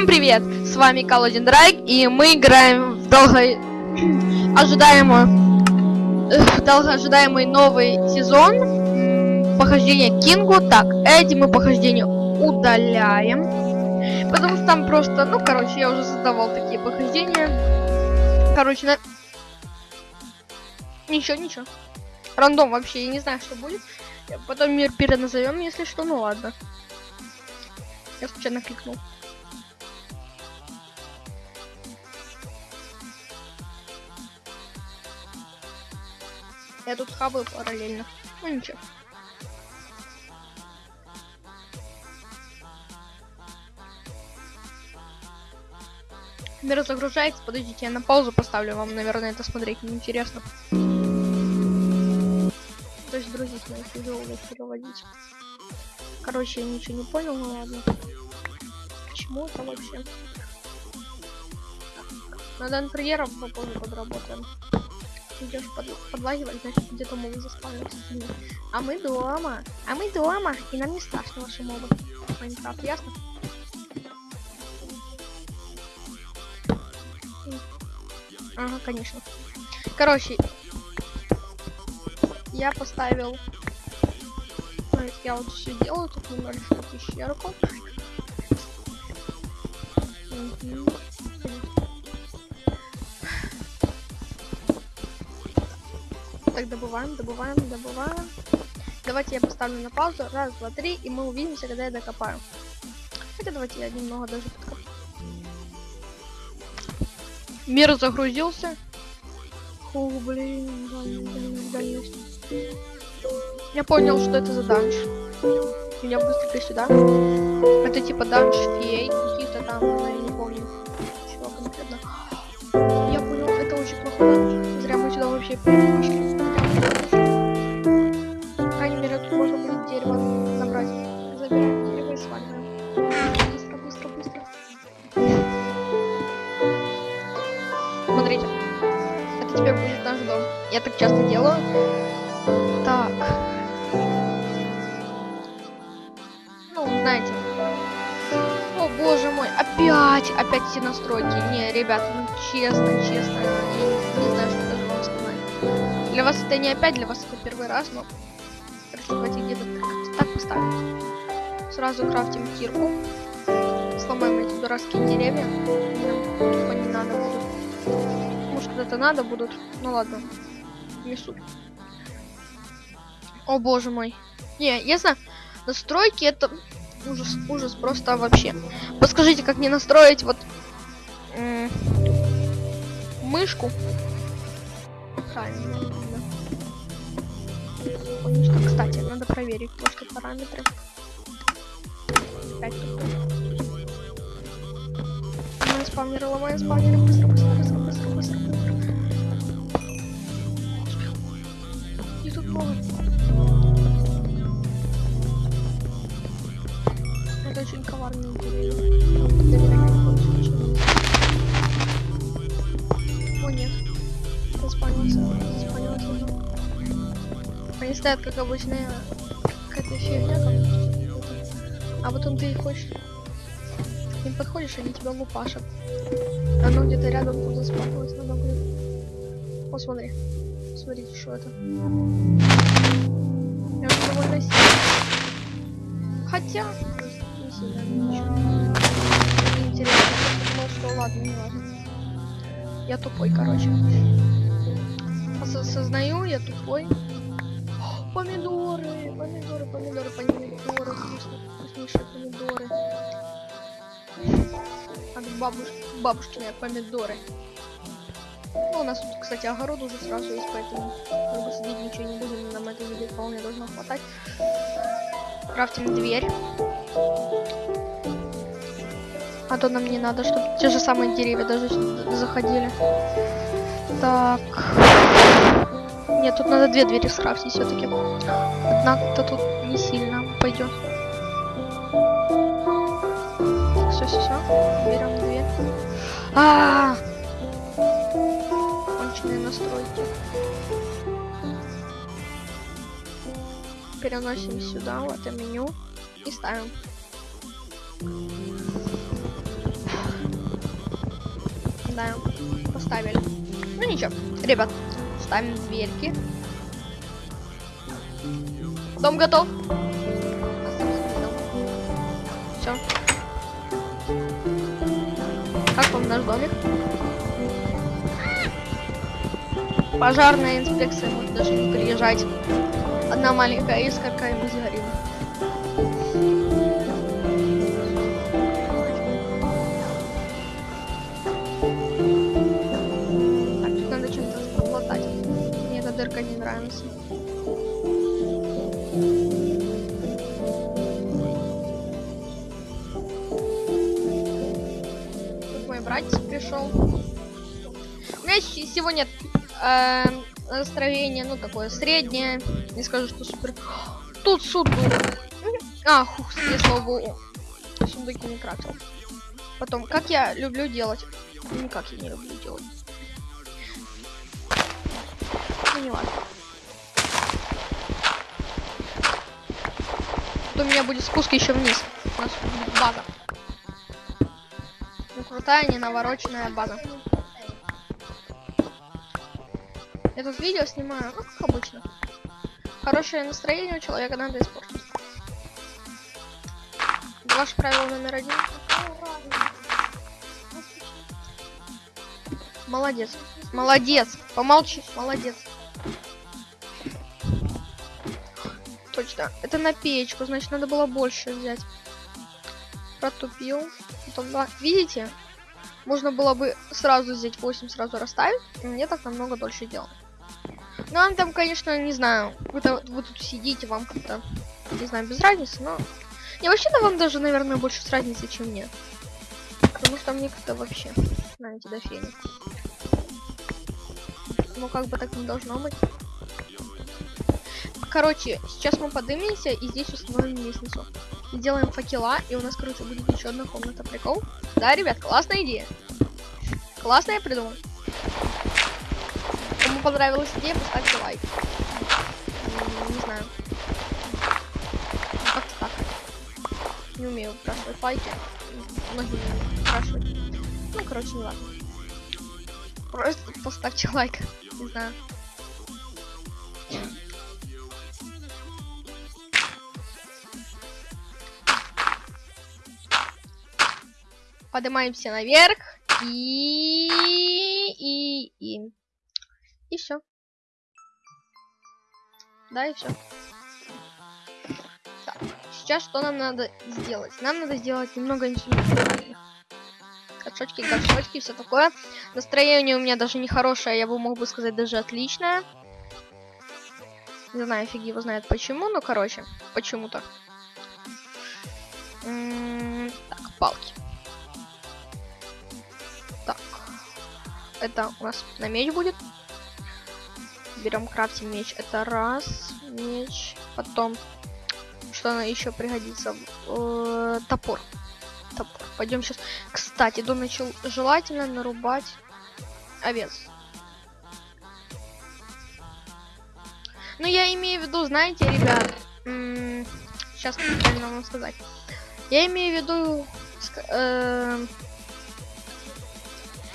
Всем привет! С вами Калодин Драйк, и мы играем в долго ожидаемый, э, долгоожидаемый новый сезон похождения Кингу. Так, эти мы похождения удаляем, потому что там просто, ну, короче, я уже создавал такие похождения. Короче, на... Ничего, ничего. Рандом вообще, я не знаю, что будет. Потом мир переназовем, если что, ну ладно. Я случайно кликнул. Я тут хаваю параллельно. Ну ничего. Мир загружается, подождите, я на паузу поставлю, вам, наверное, это смотреть неинтересно. То есть грузить мои видео переводить. Короче, я ничего не понял, ну ладно. Почему это вообще? Над интерьером попозже подработаем идешь под, подлагивать, значит где-то мобы заспавнился. А мы дома. А мы дома. И нам не страшно ваши мобы. Майнкрафт, ясно? Ага, конечно. Короче, я поставил... Я вот все делаю, тут немножечко пещерку. Угу. Так, добываем, добываем, добываем. Давайте я поставлю на паузу. Раз, два, три, и мы увидимся, когда я докопаю. Хотя давайте я немного даже подкопаю. Мир загрузился. Фу, блин, дальность, дальность. Я понял, что это за данж. Меня быстренько сюда. Это типа данж фей, какие-то там, я не помню. Чего конкретно. Я понял, это очень плохо. Зря мы сюда вообще пришли. Опять, опять все настройки. Не, ребята, ну честно, честно, я не, знаю, что даже вам сказать. Для вас это не опять, для вас это первый раз, но давайте где-то так, так поставим. Сразу крафтим кирку. Сломаем эти дурацкие деревья. Нам не надо будет. Может, когда-то надо будут. Ну ладно не. О боже мой. Не, ясно. Настройки это ужас, ужас просто вообще. Подскажите, как мне настроить вот мышку? Правильно. Кстати, надо проверить просто параметры. Опять ломаем спавнеры, быстро, быстро, быстро, быстро, О, нет. Заспанился. Заспанился. Они стоят, как обычная какая-то фигня там. А потом ты хочешь... К ним подходишь, они тебя лупашат. Оно где-то рядом тут заспавнилось, надо будет... Вот смотри. Смотрите, что это. Я довольно сильно. Хотя... Не сильно, ничего. Интересно, я что ладно, не важно. Я тупой, короче. Осознаю, я тупой. О, помидоры, помидоры, помидоры, помидоры, вкуснейшие помидоры. От бабушки, бабушкины помидоры. Ну, у нас тут, кстати, огород уже сразу есть, поэтому бы сидеть ничего не будем, нам это вполне должно хватать. Крафтим дверь. А то нам не надо, чтобы те же самые деревья даже заходили. Так. Нет, тут надо две двери скрафтить все-таки. Одна-то тут не сильно пойдет. Все, все, все. Берем дверь. А, -а, -а! настройки. Переносим сюда, в это меню и ставим. Да, поставили. Ну ничего, ребят, ставим дверки. Дом готов. Все. Как вам наш домик? Пожарная инспекция может даже не приезжать. Одна маленькая искорка и мы сгорим. Не нравится. Тут мой братец пришел. У меня сегодня э, настроение, ну, такое среднее. Не скажу, что супер. Тут сундук. А, хух, я слава. Сундуки не крафтил. Потом, как я люблю делать. Никак я не люблю делать. Ну, не важно. У меня будет спуск еще вниз. У нас будет база. Ну, крутая, не навороченная база. Я тут видео снимаю, ну, как обычно. Хорошее настроение у человека надо испортить. Ваше правило номер один. Молодец. Молодец. Помолчи. Молодец. Точно. Это на печку, значит, надо было больше взять. Протупил. Потом, да. Видите? Можно было бы сразу взять 8, сразу расставить. и Мне так намного дольше делать. Ну, вам там, конечно, не знаю. Вы, там- вы тут сидите, вам как-то, не знаю, без разницы, но... Не, вообще-то вам даже, наверное, больше с разницей, чем мне. Потому что мне как-то вообще, знаете, до фени. Ну, как бы так не должно быть. Короче, сейчас мы поднимемся и здесь установим лестницу. Сделаем факела, и у нас, короче, будет еще одна комната. Прикол? Да, ребят, классная идея. Классно я придумал. Кому понравилась идея, поставьте лайк. Не знаю. Как-то так. Не умею спрашивать лайки. Многие спрашивать. Ну, короче, не важно. Просто поставьте лайк. Не знаю. Поднимаемся наверх. И... И... И... И все. Да, и все. Сейчас что нам надо сделать? Нам надо сделать немного инструментов. Горшочки, горшочки, все такое. Настроение у меня даже не хорошее, я бы мог бы сказать даже отличное. Не знаю, фиг его знает почему, но короче, почему-то. Так, палки. Это у нас на меч будет. Берем крафтим меч. Это раз меч. Потом что она еще пригодится? Э, Топор. Топор. Пойдем сейчас. Кстати, до начал желательно нарубать овец. Ну, я имею в виду, знаете, ребят, сейчас правильно вам сказать. Я имею в виду, э,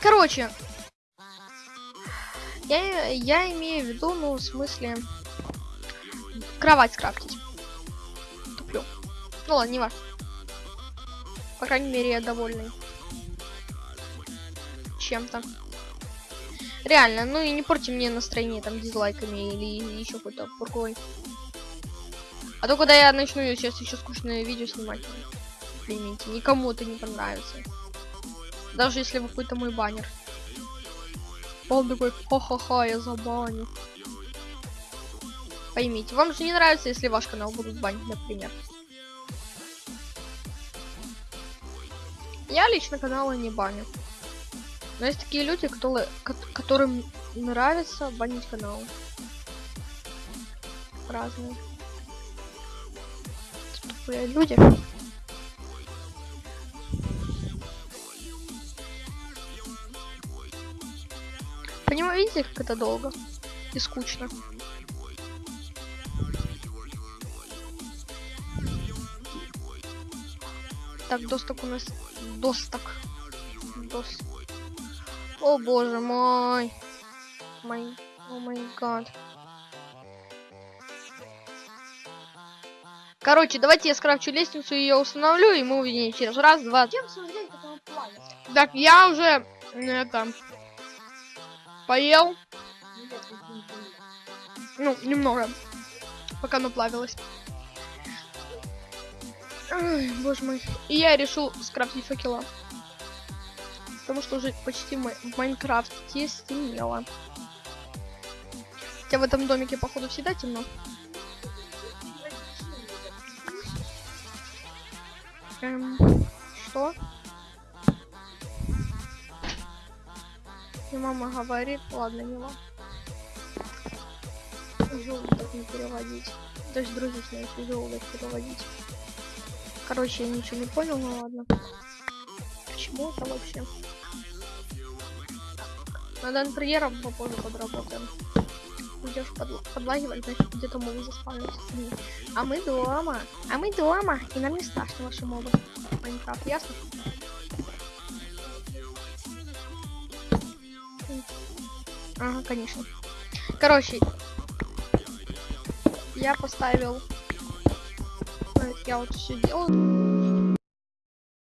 короче, я, я имею в виду, ну, в смысле, кровать скрафтить. Туплю. Ну ладно, не важно. По крайней мере, я довольный. Чем-то. Реально, ну и не порти мне настроение там дизлайками или еще какой-то пургой. А то когда я начну сейчас еще скучное видео снимать, поймите, никому это не понравится. Даже если вы какой-то мой баннер. Он такой, ха-ха-ха, я забаню. Поймите, вам же не нравится, если ваш канал будут банить, например. Я лично каналы не баню. Но есть такие люди, которые, ко- которым нравится банить канал. Разные. Тупые люди. Понимаете, как это долго и скучно? Так, досток у нас... Досток. Дос... О боже мой. Май, о май гад. Короче, давайте я скрафчу лестницу, ее установлю, и мы увидим через раз, два. Так, я уже это поел, не понял. ну, немного, пока оно плавилось. Ай, боже мой. И я решил скрафтить факела. Потому что уже почти в Майнкрафте стемнело. Хотя в этом домике, походу, всегда темно. Эм, И мама говорит, ладно, не ладно. Желудок не переводить. Даже дружить не если желудок переводить. Короче, я ничего не понял, ну ладно. Почему это вообще? Над интерьером попозже подработаем. Идешь под, подлагивать, значит где-то мобы заспавнятся. Блин. А мы дома. А мы дома. И нам не страшно ваши мобы. Майнкрафт, ясно? Ага, конечно. Короче, я поставил. Я вот все делаю.